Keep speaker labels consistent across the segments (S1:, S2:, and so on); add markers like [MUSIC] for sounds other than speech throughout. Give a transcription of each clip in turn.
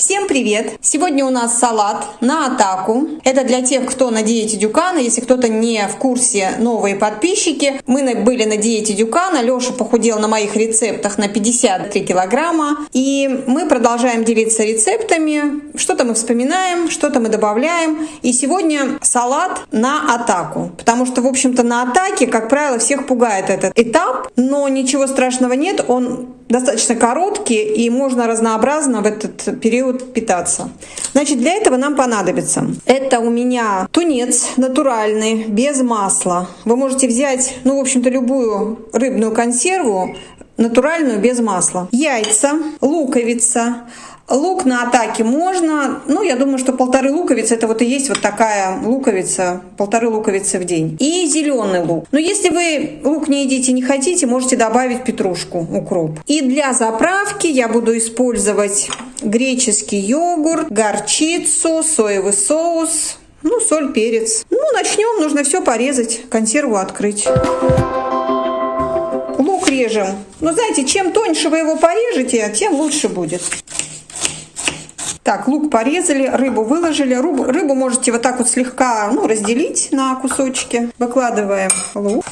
S1: Всем привет! Сегодня у нас салат на атаку. Это для тех, кто на диете Дюкана. Если кто-то не в курсе, новые подписчики. Мы были на диете Дюкана. Леша похудел на моих рецептах на 53 килограмма. И мы продолжаем делиться рецептами. Что-то мы вспоминаем, что-то мы добавляем. И сегодня салат на атаку. Потому что, в общем-то, на атаке, как правило, всех пугает этот этап. Но ничего страшного нет. Он достаточно короткий и можно разнообразно в этот период питаться. Значит, для этого нам понадобится. Это у меня тунец натуральный, без масла. Вы можете взять, ну, в общем-то, любую рыбную консерву, натуральную, без масла. Яйца, луковица, Лук на атаке можно, ну, я думаю, что полторы луковицы, это вот и есть вот такая луковица, полторы луковицы в день. И зеленый лук. Но если вы лук не едите, не хотите, можете добавить петрушку, укроп. И для заправки я буду использовать греческий йогурт, горчицу, соевый соус, ну, соль, перец. Ну, начнем, нужно все порезать, консерву открыть лук режем. Но знаете, чем тоньше вы его порежете, тем лучше будет. Так, лук порезали, рыбу выложили. Рыбу, рыбу можете вот так вот слегка ну, разделить на кусочки. Выкладываем лук.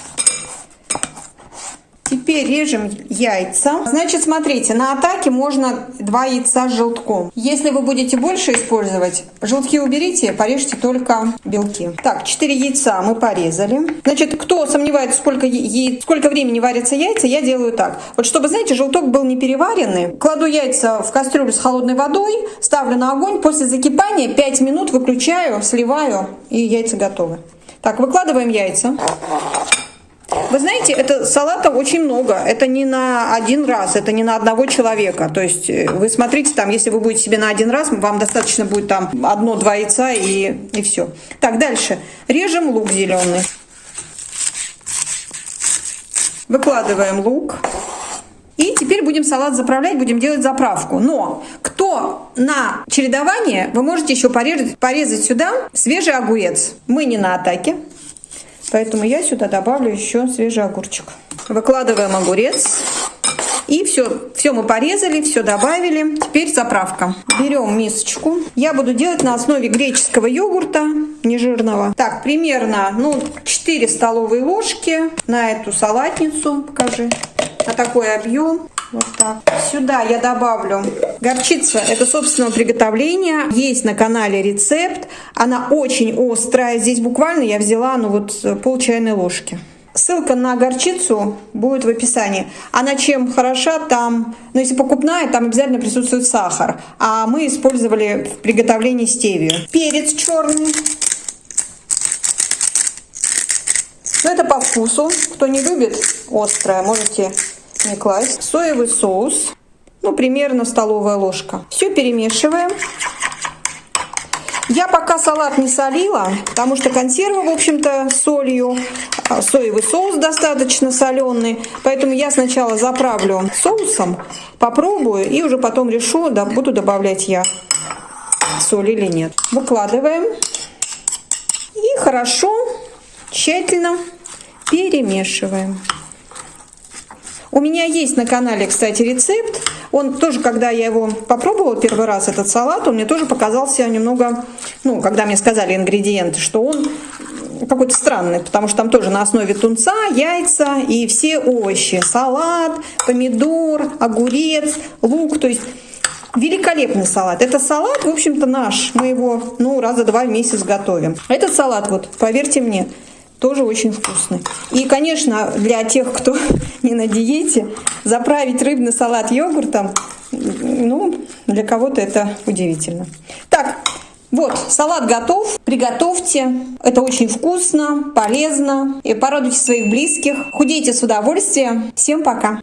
S1: Теперь режем яйца. Значит, смотрите, на атаке можно два яйца с желтком. Если вы будете больше использовать, желтки уберите, порежьте только белки. Так, 4 яйца мы порезали. Значит, кто сомневается, сколько, яиц, сколько времени варятся яйца, я делаю так. Вот чтобы, знаете, желток был не переваренный, кладу яйца в кастрюлю с холодной водой, ставлю на огонь, после закипания 5 минут выключаю, сливаю, и яйца готовы. Так, выкладываем яйца. Вы знаете, это салата очень много. Это не на один раз, это не на одного человека. То есть э, вы смотрите, там, если вы будете себе на один раз, вам достаточно будет там одно-два яйца и, и все. Так, дальше. Режем лук зеленый. Выкладываем лук. И теперь будем салат заправлять, будем делать заправку. Но кто на чередование, вы можете еще порезать, порезать сюда свежий огурец. Мы не на атаке. Поэтому я сюда добавлю еще свежий огурчик. Выкладываем огурец. И все, все мы порезали, все добавили. Теперь заправка. Берем мисочку. Я буду делать на основе греческого йогурта, нежирного. Так, примерно ну, 4 столовые ложки на эту салатницу. Покажи. На такой объем. Вот так. Сюда я добавлю горчица. Это собственного приготовления. Есть на канале рецепт. Она очень острая. Здесь буквально я взяла ну вот пол чайной ложки. Ссылка на горчицу будет в описании. Она чем хороша, там, ну если покупная, там обязательно присутствует сахар. А мы использовали в приготовлении стевию. Перец черный. Ну это по вкусу. Кто не любит острое, можете не класть. Соевый соус, ну, примерно столовая ложка. Все перемешиваем. Я пока салат не солила, потому что консерва, в общем-то, солью, а, соевый соус достаточно соленый, поэтому я сначала заправлю соусом, попробую и уже потом решу, да, буду добавлять я соль или нет. Выкладываем и хорошо, тщательно перемешиваем. У меня есть на канале, кстати, рецепт. Он тоже, когда я его попробовала первый раз, этот салат, он мне тоже показался немного, ну, когда мне сказали ингредиенты, что он какой-то странный, потому что там тоже на основе тунца, яйца и все овощи. Салат, помидор, огурец, лук, то есть великолепный салат. Это салат, в общем-то, наш. Мы его, ну, раза два в месяц готовим. Этот салат, вот, поверьте мне, тоже очень вкусный. И, конечно, для тех, кто [LAUGHS] не на диете, заправить рыбный салат йогуртом, ну, для кого-то это удивительно. Так, вот, салат готов. Приготовьте. Это очень вкусно, полезно. И порадуйте своих близких. Худейте с удовольствием. Всем пока!